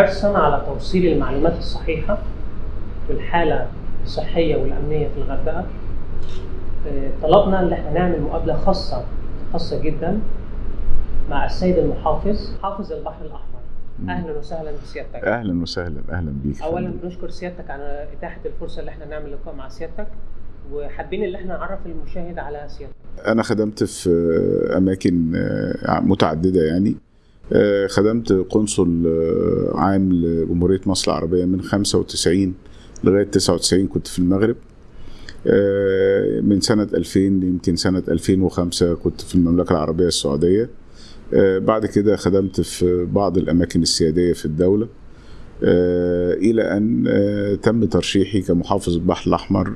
حرصا على توصيل المعلومات الصحيحة بالحالة الصحية والأمنية في الغردقة. آه، طلبنا إن إحنا نعمل مقابلة خاصة خاصة جدا مع السيد المحافظ حافظ البحر الأحمر. أهلا وسهلا بسيادتك. أهلا وسهلا أهلا بيك اولا بنشكر سيادتك على إتاحة الفرصة اللي إحنا نعمل لقاء مع سيادتك وحابين إن إحنا نعرف المشاهد على سيادتك. أنا خدمت في أماكن آه، متعددة يعني. خدمت قنصل آه، عام لجمهوريه مصر العربية من 95 لغاية 99 كنت في المغرب. آه، من سنة 2000 يمكن سنة 2005 كنت في المملكة العربية السعودية. آه، بعد كده خدمت في بعض الأماكن السيادية في الدولة. آه، إلى أن آه، تم ترشيحي كمحافظ البحر الأحمر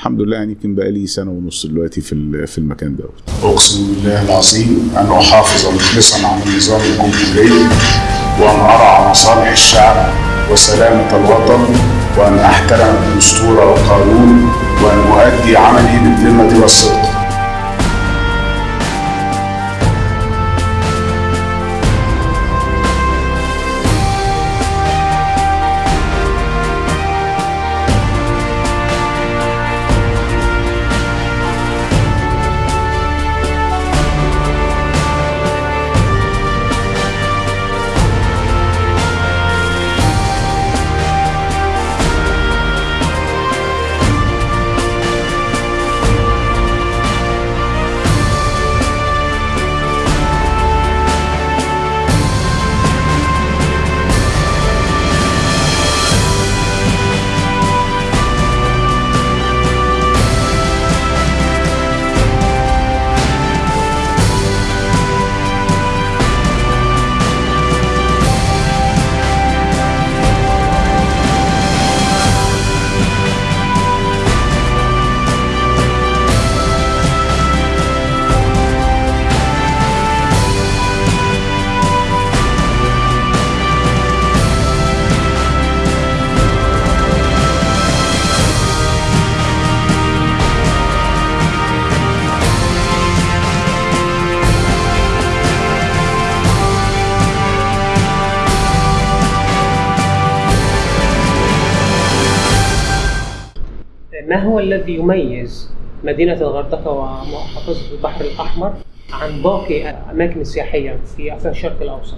والحمد لله يعني يمكن بقى لي سنة ونص دلوقتي في في المكان دوت. أقسم بالله العظيم أن أحافظ مخلصا على النظام الجمهوري وأن أرعى مصالح الشعب وسلامة الوطن وأن أحترم الدستور والقانون وأن أؤدي عملي بالذمة والصدق. ما هو الذي يميز مدينة الغردقة ومحافظة البحر الأحمر عن باقي الاماكن السياحيه في الشرق الأوسط؟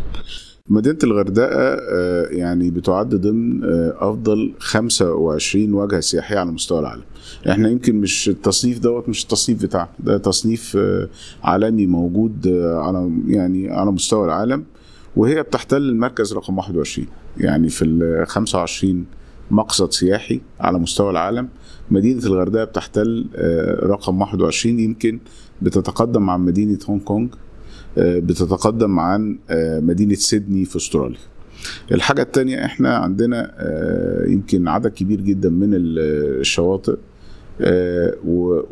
مدينة الغردقة آه، يعني بتعد ضمن آه، أفضل 25 وجهة سياحية على مستوى العالم. إحنا يمكن مش التصنيف دوت مش التصنيف بتاعنا، ده تصنيف آه، عالمي موجود على يعني على مستوى العالم وهي بتحتل المركز رقم 21 يعني في ال 25 مقصد سياحي على مستوى العالم. مدينة الغردقة بتحتل آه، رقم 21 يمكن بتتقدم عن مدينة هونج كونج آه، بتتقدم عن آه، مدينة سيدني في أستراليا. الحاجة التانية إحنا عندنا يمكن عدد كبير جدا من ال- الشواطئ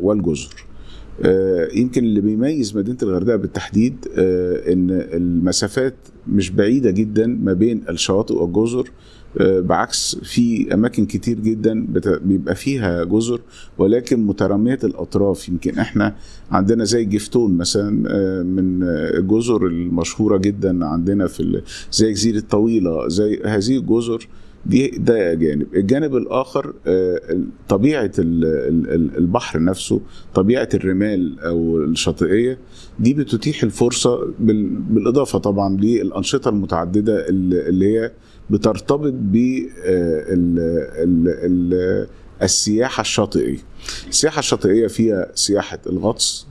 والجزر. يمكن اللي بيميز مدينة الغردقة بالتحديد إن المسافات مش بعيدة جدا ما بين الشواطئ والجزر بعكس في أماكن كتير جدا بيبقى فيها جزر ولكن مترامية الأطراف. يمكن إحنا عندنا زي جفتون مثلا آه، من آه، الجزر المشهورة جدا عندنا في زي جزيرة طويلة زي هذه الجزر دي ده جانب. الجانب الآخر آه، طبيعة ال- ال- ال- البحر نفسه طبيعة الرمال أو الشاطئية دي بتتيح الفرصة بال- بالإضافة طبعا للأنشطة المتعددة اللي هي بترتبط ب السياحة الشاطئية. السياحة الشاطئية فيها سياحة الغطس آه،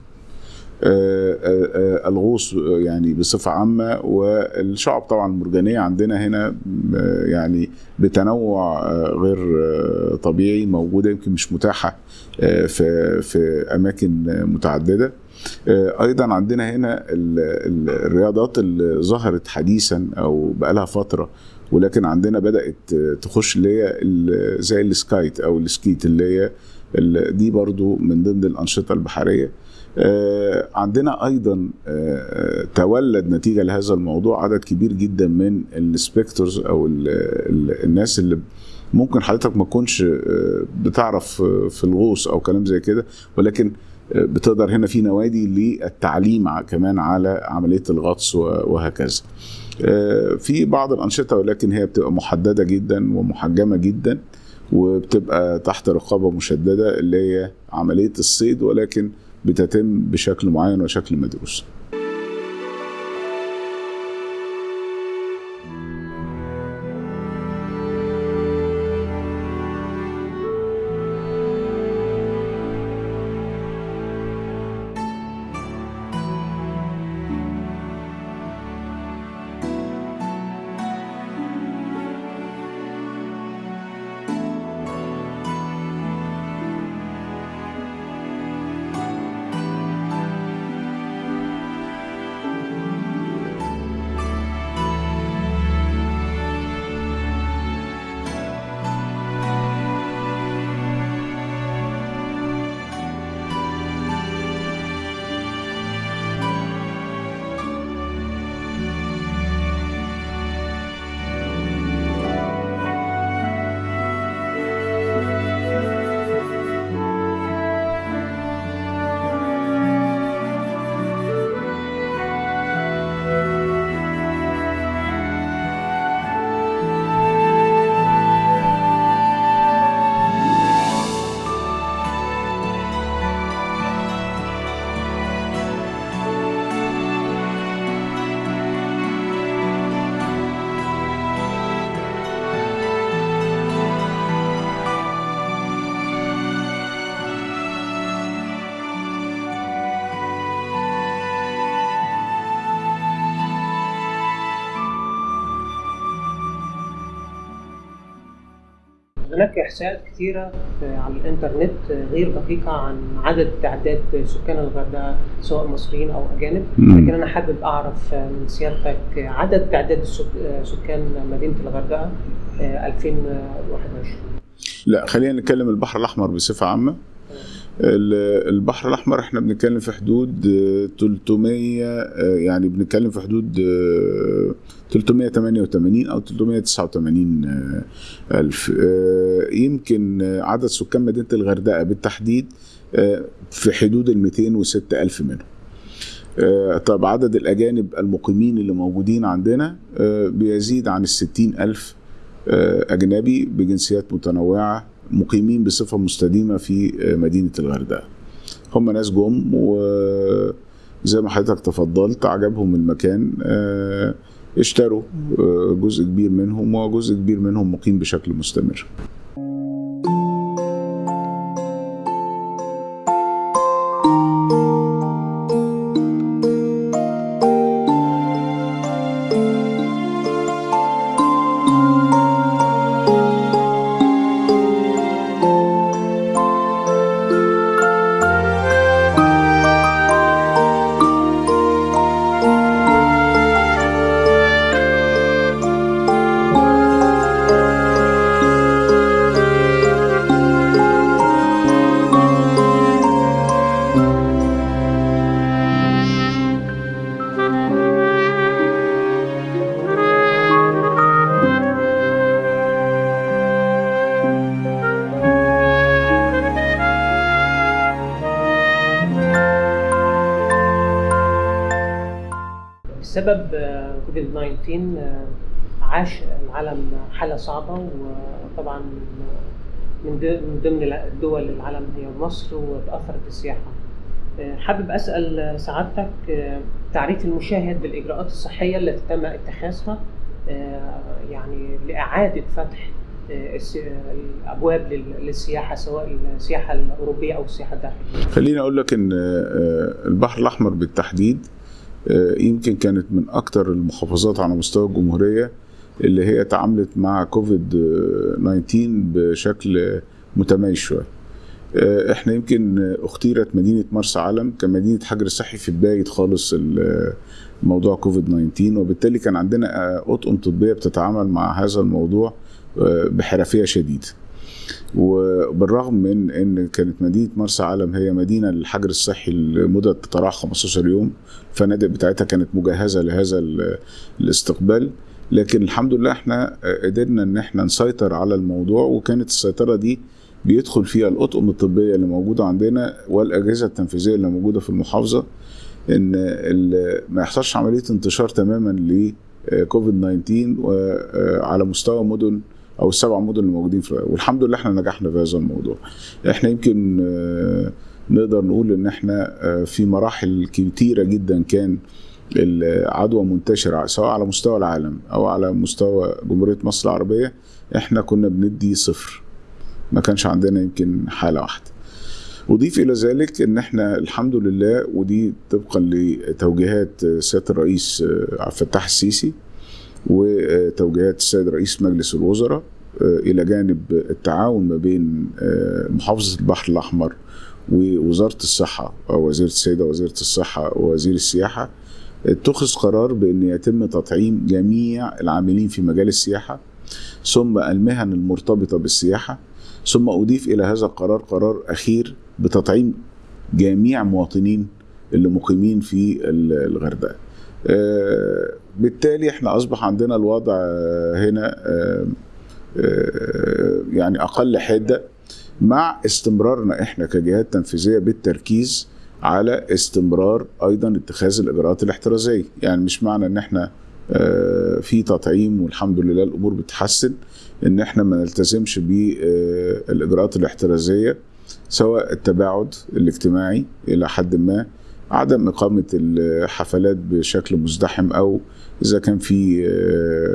آه، آه، الغوص آه، يعني بصفة عامة والشعب طبعا المرجانية عندنا هنا آه، يعني بتنوع آه، غير آه، طبيعي موجودة يمكن مش متاحة آه، في في أماكن آه، متعددة. آه، أيضا عندنا هنا ال- ال- الرياضات اللي ظهرت حديثا أو بقالها فترة ولكن عندنا بدأت آه، تخش اللي هي زي ال kite أو ال skate اللي هي دي برضو من ضمن الأنشطة البحرية. آه، عندنا أيضا آه، تولد نتيجة لهذا الموضوع عدد كبير جدا من ال spectators أو ال ال الناس اللي ممكن حضرتك ما تكونش آه، بتعرف آه، في الغوص أو كلام زي كده ولكن آه، بتقدر هنا في نوادي للتعليم كمان على عملية الغطس وهكذا. آه، في بعض الأنشطة ولكن هي بتبقى محددة جدا ومحجمة جدا وبتبقى تحت رقابة مشددة اللي هي عملية الصيد ولكن بتتم بشكل معين وشكل مدروس. هناك إحصائيات كثيرة على الإنترنت غير دقيقة عن عدد تعداد سكان الغردقة سواء مصريين أو أجانب،. لكن أنا حابب أعرف من سيادتك عدد تعداد سكان مدينة الغردقة 2021 لا خلينا نتكلم البحر الأحمر بصفة عامة. ال- البحر الأحمر إحنا بنتكلم في حدود آه، 300 آه، يعني بنتكلم في حدود آه، 388 أو 389 آه، ألف. آه، يمكن آه، عدد سكان مدينة الغردقة بالتحديد آه، في حدود ال 206 ألف منهم. آه، طب عدد الأجانب المقيمين اللي موجودين عندنا آه، بيزيد عن الستين ألف آه، أجنبي بجنسيات متنوعة مقيمين بصفة مستديمة في آه، مدينة الغردقة. هم ناس جم وزي ما حضرتك تفضلت عجبهم المكان آه، اشتروا آه، جزء كبير منهم وجزء كبير منهم مقيم بشكل مستمر. بسبب آه، كوفيد 19 آه، عاش العالم حالة صعبة وطبعا من ض- من ضمن الدول العالم هي مصر وتأثرت السياحة. آه، حابب أسأل سعادتك آه، تعريف المشاهد بالإجراءات الصحية التي تم اتخاذها آه، يعني لإعادة فتح آه، الس- الأبواب لل- للسياحة سواء السياحة الأوروبية أو السياحة الداخلية. خليني أقول لك إن آه، البحر الأحمر بالتحديد آه، يمكن كانت من أكتر المحافظات على مستوى الجمهورية اللي هي تعاملت مع كوفيد آه، 19 بشكل متميز شوية. آه، إحنا يمكن آه، اختيرت مدينة مرسى علم كمدينة حجر صحي في بداية خالص ال- موضوع كوفيد 19 وبالتالي كان عندنا آه، أطقم طبية بتتعامل مع هذا الموضوع آه، بحرفية شديدة. وبالرغم من إن كانت مدينة مرسى علم هي مدينة للحجر الصحي لمدة تتراوح 15 يوم الفنادق بتاعتها كانت مجهزة لهذا ال- الاستقبال. لكن الحمد لله إحنا قدرنا إن إحنا نسيطر على الموضوع وكانت السيطرة دي بيدخل فيها الأطقم الطبية اللي موجودة عندنا والأجهزة التنفيذية اللي موجودة في المحافظة إن ما يحصلش عملية انتشار تماما كوفيد 19 وعلى مستوى مدن أو السبع مدن اللي موجودين في والحمد لله إحنا نجحنا في هذا الموضوع. إحنا يمكن آه، نقدر نقول إن إحنا آه، في مراحل كتيرة جدا كان العدوى منتشرة سواء على مستوى العالم أو على مستوى جمهورية مصر العربية إحنا كنا بندي صفر. ما كانش عندنا يمكن حالة واحدة. أضيف إلى ذلك إن إحنا الحمد لله ودي طبقا لتوجيهات سيادة الرئيس عبد الفتاح السيسي وتوجيهات السيد رئيس مجلس الوزراء إلى جانب التعاون ما بين محافظة البحر الأحمر ووزارة الصحة أو وزيرة السيدة وزيرة الصحة ووزير السياحة اتخذ قرار بأن يتم تطعيم جميع العاملين في مجال السياحة ثم المهن المرتبطة بالسياحة ثم أضيف إلى هذا القرار قرار أخير بتطعيم جميع مواطنين اللي مقيمين في الغردقة. آه، بالتالي إحنا أصبح عندنا الوضع هنا آه، آه، يعني أقل حدة مع استمرارنا إحنا كجهات تنفيذية بالتركيز على استمرار أيضا اتخاذ الإجراءات الاحترازية. يعني مش معنى إن إحنا في تطعيم والحمد لله الأمور بتتحسن إن إحنا ما نلتزمش بالاجراءات الاحترازية سواء التباعد الاجتماعي إلى حد ما عدم إقامة الحفلات بشكل مزدحم أو إذا كان في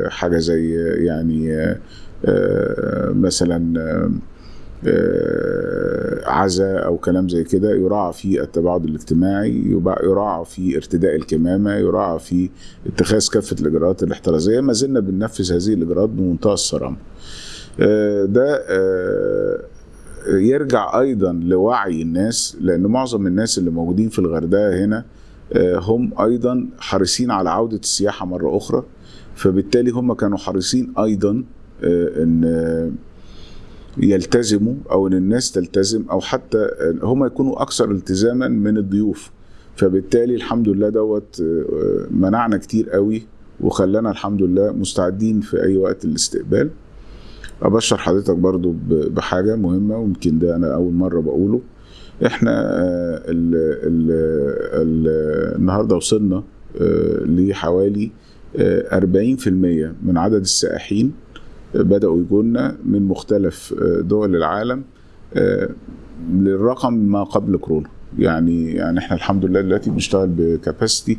حاجة زي يعني مثلا عزاء أو كلام زي كده يراعى في التباعد الاجتماعي يراعى في ارتداء الكمامة يراعى في اتخاذ كافة الإجراءات الاحترازية. ما زلنا بننفذ هذه الإجراءات بمنتهى الصرامة. ده يرجع أيضا لوعي الناس لأن معظم الناس اللي موجودين في الغردقة هنا هم أيضا حريصين على عودة السياحة مرة أخرى. فبالتالي هم كانوا حريصين أيضا إن يلتزموا أو إن الناس تلتزم أو حتى هم يكونوا أكثر التزاما من الضيوف. فبالتالي الحمد لله دوت منعنا كتير قوي وخلانا الحمد لله مستعدين في أي وقت الاستقبال أبشر حضرتك برضو بحاجة مهمة ويمكن ده أنا أول مرة بقوله. إحنا ال ال ال النهارده وصلنا لحوالي 40% من عدد السائحين بدأوا يجونا من مختلف دول العالم للرقم ما قبل كورونا. يعني يعني إحنا الحمد لله دلوقتي بنشتغل بكاباسيتي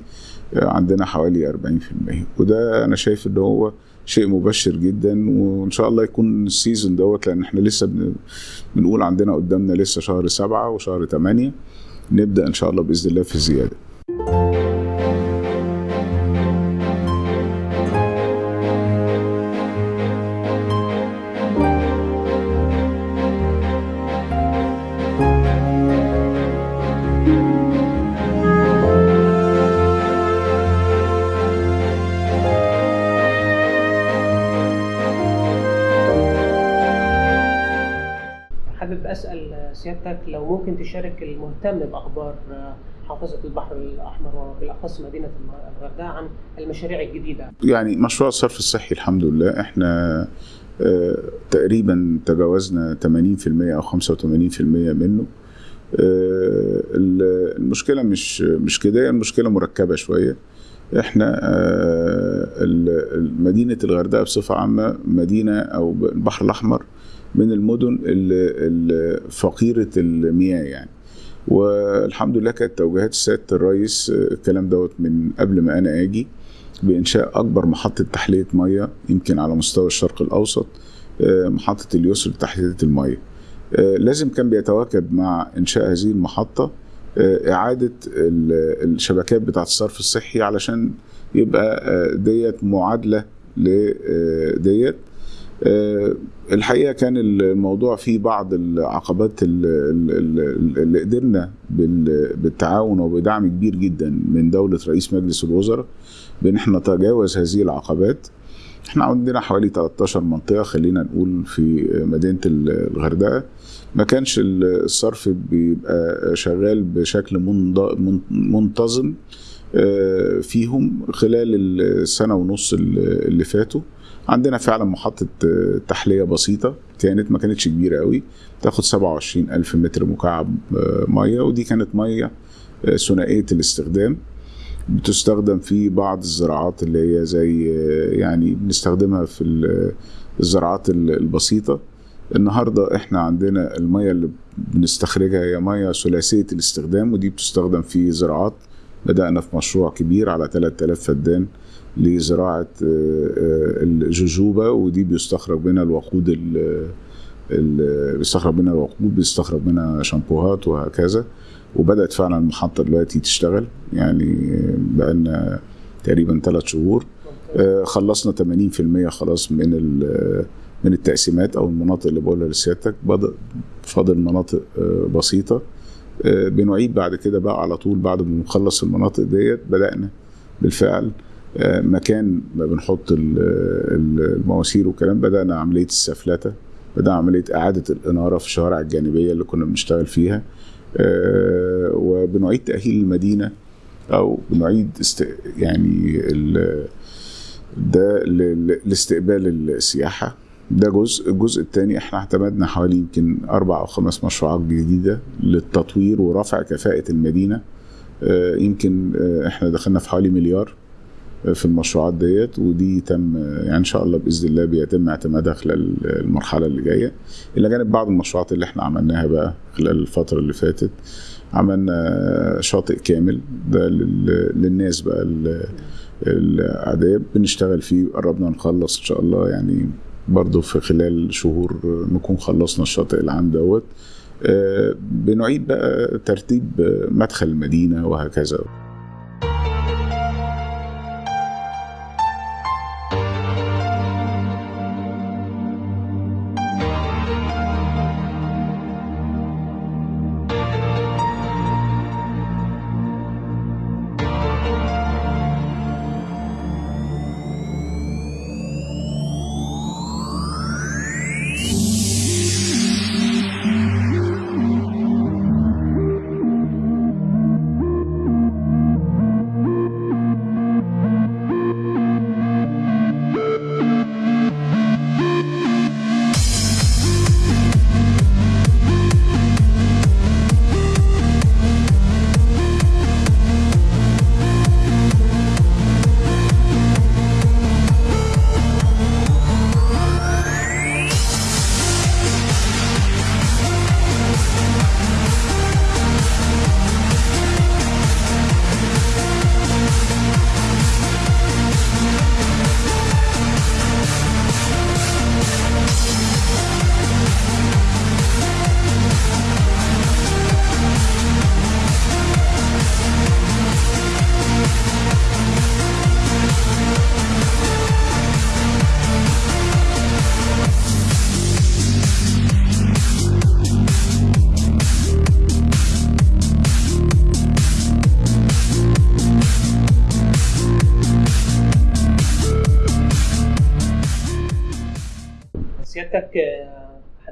عندنا حوالي 40% وده أنا شايف إن هو شيء مبشر جدا وإن شاء الله يكون السيزون دوت لأن إحنا لسه بنقول عندنا قدامنا لسه شهر سبعة وشهر ثمانية نبدأ إن شاء الله بإذن الله في زيادة. سيادتك لو ممكن تشارك المهتم بأخبار محافظه البحر الأحمر وبالأخص مدينة الغردقة عن المشاريع الجديدة. يعني مشروع الصرف الصحي الحمد لله إحنا آه تقريبا تجاوزنا 80% أو 85% منه. آه المشكلة مش مش كده المشكلة مركبة شوية. إحنا آه مدينة الغردقة بصفة عامة مدينة أو البحر الأحمر من المدن الفقيرة المياه يعني. والحمد لله كانت توجيهات سيادة الرئيس الكلام دوت من قبل ما أنا أجي بإنشاء أكبر محطة تحلية مياه يمكن على مستوى الشرق الأوسط محطة اليسر لتحلية المياه. لازم كان بيتواكب مع إنشاء هذه المحطة إعادة الشبكات بتاعة الصرف الصحي علشان يبقى ديت معادلة لديت الحقيقة كان الموضوع فيه بعض العقبات اللي قدرنا بالتعاون وبدعم كبير جدا من دولة رئيس مجلس الوزراء بأن إحنا نتجاوز هذه العقبات. إحنا عندنا حوالي 13 منطقة خلينا نقول في مدينة الغردقة. ما كانش الصرف بيبقى شغال بشكل منتظم فيهم خلال السنة ونص اللي فاتوا. عندنا فعلا محطة تحلية بسيطة كانت ما كانتش كبيرة قوي تاخد 27 ألف متر مكعب مية ودي كانت مية ثنائية الاستخدام. بتستخدم في بعض الزراعات اللي هي زي يعني بنستخدمها في ال- الزراعات ال- البسيطة. النهاردة إحنا عندنا المية اللي بنستخرجها هي مية ثلاثية الاستخدام ودي بتستخدم في زراعات بدأنا في مشروع كبير على 3000 فدان لزراعة آه، آه، الجوجوبا ودي بيستخرج منها الوقود ال- ال- بيستخرج منها الوقود بيستخرج منها شامبوهات وهكذا. وبدأت فعلا المحطة دلوقتي تشتغل يعني بقالنا تقريبا ثلاث شهور. آه، خلصنا 80% خلاص من من التقسيمات أو المناطق اللي بقولها لسيادتك. فاضل مناطق بسيطة. بنعيد بعد كده بقى على طول بعد ما نخلص المناطق ديت بدأنا بالفعل آه، مكان ما بنحط ال- ال- المواسير والكلام بدأنا عملية السفلتة بدأنا عملية إعادة الإنارة في الشوارع الجانبية اللي كنا بنشتغل فيها آه، وبنعيد تأهيل المدينة أو بنعيد است... يعني ال... ده لاستقبال السياحة. ده جزء الجزء الثاني إحنا اعتمدنا حوالي يمكن أربع أو خمس مشروعات جديدة للتطوير ورفع كفاءة المدينة. آه، يمكن آه، إحنا دخلنا في حوالي مليار آه، في المشروعات ديت ودي تم يعني إن شاء الله بإذن الله بيتم اعتمادها خلال المرحلة اللي جاية. إلى جانب بعض المشروعات اللي إحنا عملناها بقى خلال الفترة اللي فاتت. عملنا شاطئ كامل ده لل- للناس بقى ال- العادية بنشتغل فيه قربنا نخلص إن شاء الله يعني برضو في خلال شهور نكون خلصنا الشاطئ العام دوت. آه، بنعيد بقى ترتيب مدخل المدينة وهكذا.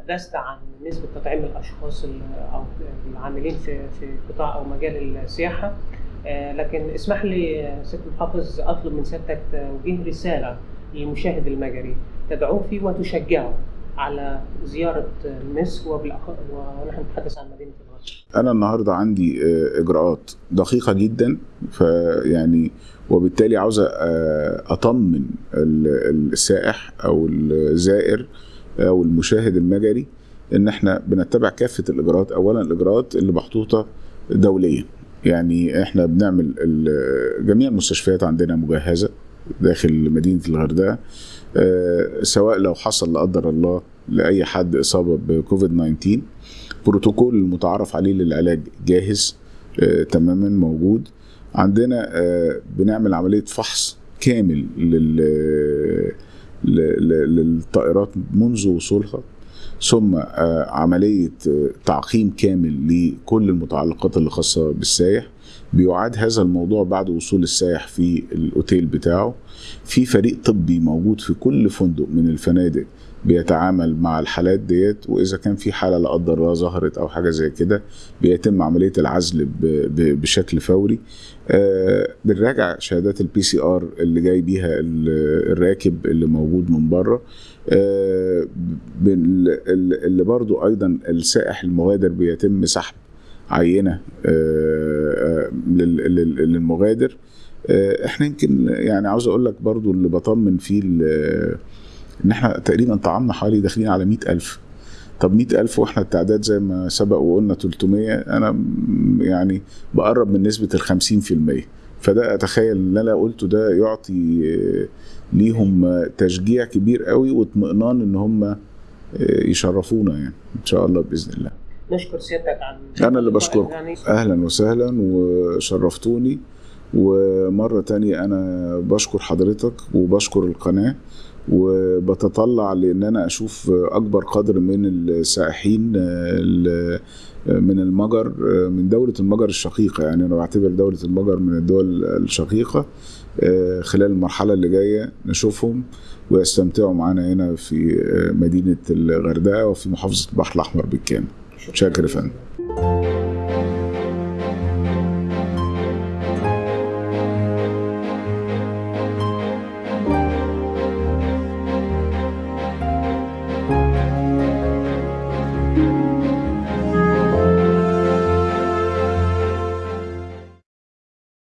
تحدثت عن نسبة تطعيم الأشخاص ال- أو العاملين في في قطاع أو مجال السياحة آه، لكن اسمح لي سيادة المحافظ أطلب من سيادتك توجيه رسالة للمشاهد المجري تدعوه فيه وتشجعه على زيارة مصر. ونحن نتحدث عن مدينة الغرب. أنا النهارده عندي آه، إجراءات دقيقة جدا فيعني وبالتالي عاوز آه، أطمن ال- السائح أو الزائر أو المشاهد المجري إن إحنا بنتبع كافة الإجراءات. اولا الإجراءات اللي محطوطة دوليا. يعني إحنا بنعمل جميع المستشفيات عندنا مجهزة داخل مدينة الغردقة آه، سواء لو حصل لا قدر الله لأي حد إصابة بكوفيد 19 بروتوكول المتعارف عليه للعلاج جاهز آه، تماما موجود. عندنا آه، بنعمل عملية فحص كامل لل للطائرات منذ وصولها ثم آه، عملية آه، تعقيم كامل لكل المتعلقات اللي خاصة بالسائح بيعاد هذا الموضوع بعد وصول السائح في الأوتيل بتاعه. في فريق طبي موجود في كل فندق من الفنادق بيتعامل مع الحالات ديت وإذا كان في حالة لا قدر الله ظهرت أو حاجة زي كده بيتم عملية العزل بشكل فوري. آه، بنراجع شهادات ال PCR اللي جاي بيها ال- الراكب اللي موجود من بره. آه، اللي برضو أيضا السائح المغادر بيتم سحب عينة آه، لل- لل- للمغادر. إحنا يمكن يعني عاوز أقول لك برضو اللي بطمن فيه إن إحنا تقريبا طعمنا حوالي داخلين على مئة ألف. طب مئة ألف وإحنا التعداد زي ما سبق وقلنا 300 أنا م- يعني بقرب من نسبة الخمسين في المية. فده أتخيل اللي أنا قلته ده يعطي آه، ليهم آه، تشجيع كبير قوي واطمئنان إن هم آه، يشرفونا يعني. إن شاء الله بإذن الله. نشكر سيادتك عن أنا اللي بشكركم. يعني أهلا وسهلا وشرفتوني. ومرة تانية أنا بشكر حضرتك وبشكر القناة. وبتطلع لأن أنا أشوف اكبر قدر من السائحين ال- من المجر من دولة المجر الشقيقة. يعني أنا بعتبر دولة المجر من الدول الشقيقة خلال المرحلة اللي جاية نشوفهم ويستمتعوا معانا هنا في مدينة الغردقة وفي محافظة البحر الأحمر بالكامل. شاكر يا فندم.